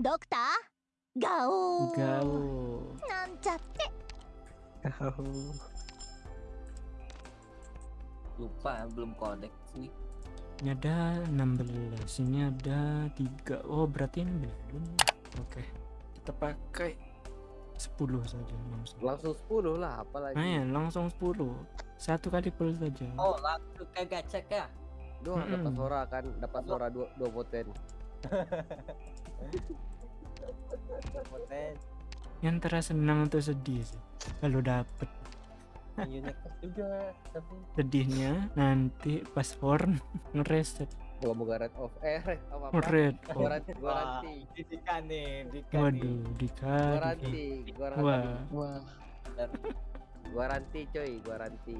ドクターガオー Gaul. なんちゃって Lupa belum kodek sini. Ini ada 16, ini ada 3. Oh, berarti ini belum. Oke. Kita pakai 10 saja langsung. Langsung 10 lah, apalagi. Nah, ya, langsung 10. Satu kali full saja. Oh, langsung ke gacha Kah? Doa dapat suara kan, dapat suara dua dua poten. Poten. Yang antara senang atau sedih sih. Kalau dapet Unik juga tapi sedihnya nanti pas horn ngereset Gua mau red off. Eh, red off apa? red Gua oh. ranti, gua ranti. Dikan nih, Dikan Gua Waduh, dikasih. ranti, gua ranti. Wah, Wah, Gua ranti coy, gua ranti.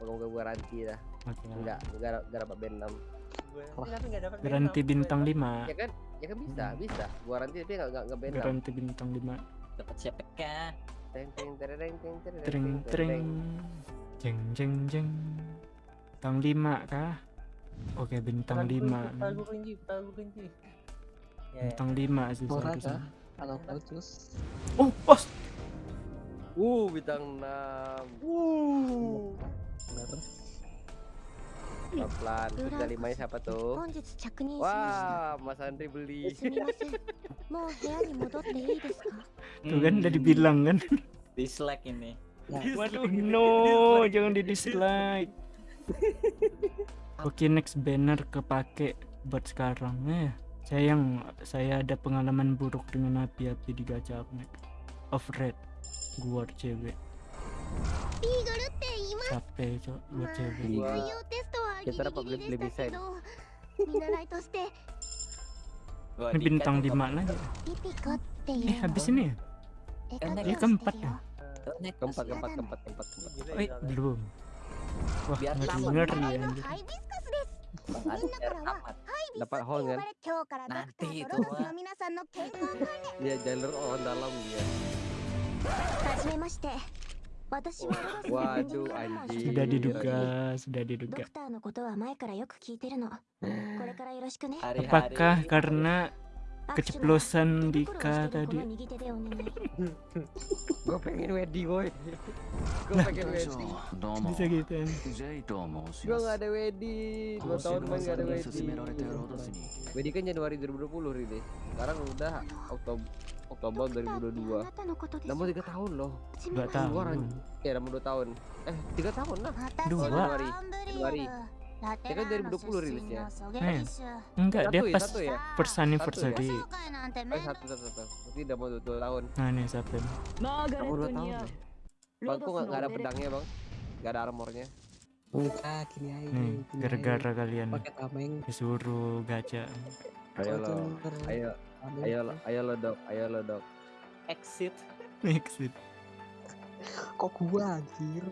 Moga-moga gua ranti dah. Oke. Enggak, enggak enggak dapat band 6. Tapi nggak dapat Garanti bintang 5. Ya kan? Ya kan bisa, bisa. Gua ranti tapi enggak enggak band 6. Garanti bintang 5. Dapat siapa kah? Teng teng tereng teng tereng tring. Jeng jeng jeng. Bintang 5 kah? Oke, bintang 5. Tahu kunci, tahu kunci. Ya, Bintang 5 sih? Kalau bagus. Oh, pos. Uh, bintang 6. Uh. Bener pelan tiga limanya siapa tuh? Wah mas Andri beli. Tuh kan udah dibilang kan. Dislike ini. Waduh no jangan di dislike. Oke okay, next banner kepake buat sekarang ya. Eh, sayang saya ada pengalaman buruk dengan api-api di gacha next Of red. Gua cewek. Capek cok. Gua cewek うわ採用テストはギリ kita dapat ギリ beli- でしたけ beli ど見習いとして Wah, Ini Dika bintang tuh 5 lagi. ピピコってい Eh, う habis ini ya? 絵 Eh, 描 Dia きを keempat してるよ ya? Connect Keempat, masih. keempat, keempat, keempat, keempat. Gila, Eh, gila. belum. Wah, Biar ngeri lama. ngeri 話題 ya. の anjir. ハイビスカスです Bang みん Adi なからは amat. ハイビス Dapat って呼 horn ば kan? れ今日からドクタ Nanti ー itu とロゴス mah. の皆さんの健康管 Dia jalur orang dalam dia. 理はじめまして私はロゴスのエンジニ Waduh, ア部門 anjing. sudah Sudah Iya, diduga, sudah ド diduga. クターのことは前からよく聞いてるのこれからよろしくね Hari-hari. Apakah karena 握手の keceplosan Dika tadi. Gue pengen wedi boy. Gue nah, pengen wedi. Bisa gitu. Gue gak ada wedi. Dua tahun main gak ada wedi. Wedi kan Januari 2020 ini. Sekarang udah Oktober Oktober 2022. Namun tiga tahun loh. Dua tahun. Ya namun dua tahun. Eh tiga tahun lah. Dua. Januari. Januari. Ya kan 2020 rilisnya. Eh, Enggak, dia Satu ya, pas satu ya. first anniversary. Eh satu satu satu. Berarti udah mau dua, dua tahun. Nah, nih Saben. Kamu dua tahun loh. Bang, kok nggak nggak ada pedangnya bang? Nggak ada armornya. Enggak, gini aja. Nih, gara-gara kalian disuruh gacha. Ayo lo, ayo, ayo lo, ayo lo dok, ayo lo dok. Exit. Exit. Kok gua anjir?